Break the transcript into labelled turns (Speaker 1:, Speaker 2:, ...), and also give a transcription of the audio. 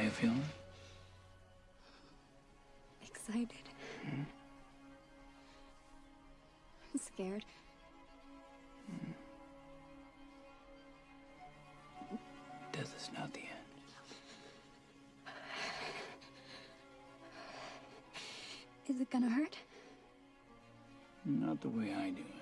Speaker 1: How you feeling?
Speaker 2: Excited. Hmm? I'm scared.
Speaker 1: Death is not the end.
Speaker 2: Is it gonna hurt?
Speaker 1: Not the way I do it.